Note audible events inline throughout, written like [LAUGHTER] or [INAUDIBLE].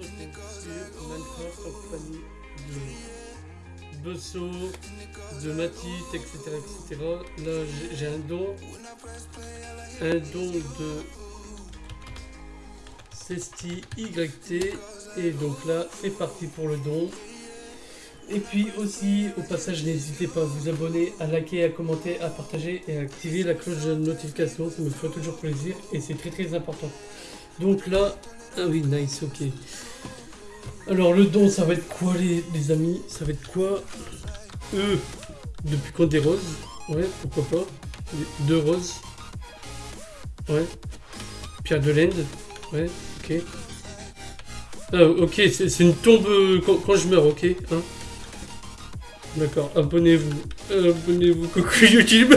force en compagnie de Besso, de Matit, etc. etc. Là j'ai- j'ai un don. Un don de Cesti YT. Et donc là c'est parti pour le don. Et puis aussi, au passage, n'hésitez pas à vous abonner, à liker, à commenter, à partager et à activer la cloche de notification. Ça me fait toujours plaisir et c'est très très important. Donc là, ah oui, nice, ok. Alors le don, ça va être quoi les, les amis? Ça va être quoi? Euh, depuis quand des roses? Ouais, pourquoi pas. Deux roses. Ouais. Pierre de l'Inde. Ouais, ok. Ah, ok, c'est une tombe euh, quand, je meurs, ok. Hein D'accord, abonnez-vous. Abonnez-vous, [LAUGHS] coucou YouTube.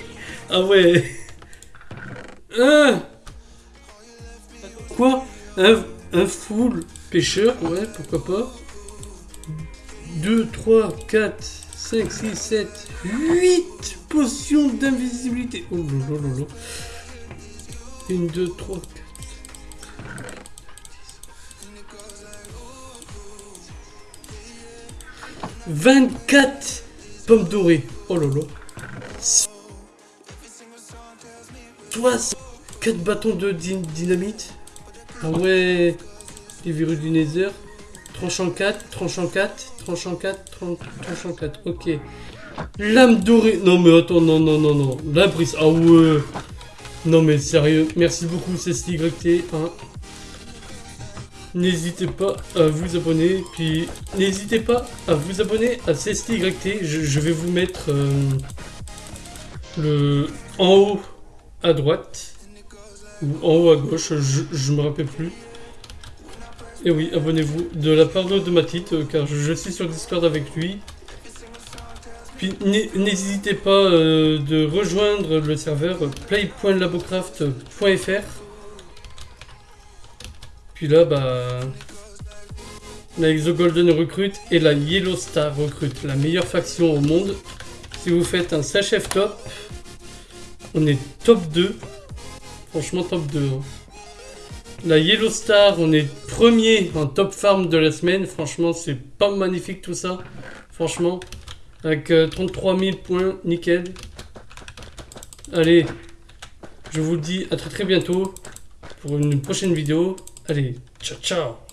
[LAUGHS] ah ouais. Ah un, un full pêcheur, ouais, pourquoi pas. 2, 3, 4, 5, 6, 7, 8 potions d'invisibilité. Oh là là là là. 1, 2, 3, 4. 24 pommes dorées. Oh là là. 64 bâtons de dy- dynamite. Ah ouais. Les virus du Nether. Tranchant 4, tranchant 4, tranchant 4, tran- tranchant 4. Ok. Lame dorée. Non mais attends, non, non, non, non. La. Ah ouais. Non mais sérieux. Merci beaucoup, c'est YT. Hein. N'hésitez pas à vous abonner, puis n'hésitez pas à vous abonner à CSTYT. Je, je vais vous mettre euh, le en haut à droite en haut à gauche, je, je me rappelle plus. Et oui, abonnez-vous de la part de Matit, euh, car je, suis sur Discord avec lui. Puis n'hé- n'hésitez pas euh, de rejoindre le serveur play.labocraft.fr. Puis là, bah. La Exo Golden recrute et la Yellow Star recrute, la meilleure faction au monde. Si vous faites un SHF top, on est top 2. Franchement, top 2. hein. La Yellow Star, on est premier en top farm de la semaine. Franchement, c'est pas magnifique tout ça. Franchement, avec euh, 33 000 points, nickel. Allez, je vous dis à très très bientôt pour une prochaine vidéo. Allez, ciao ciao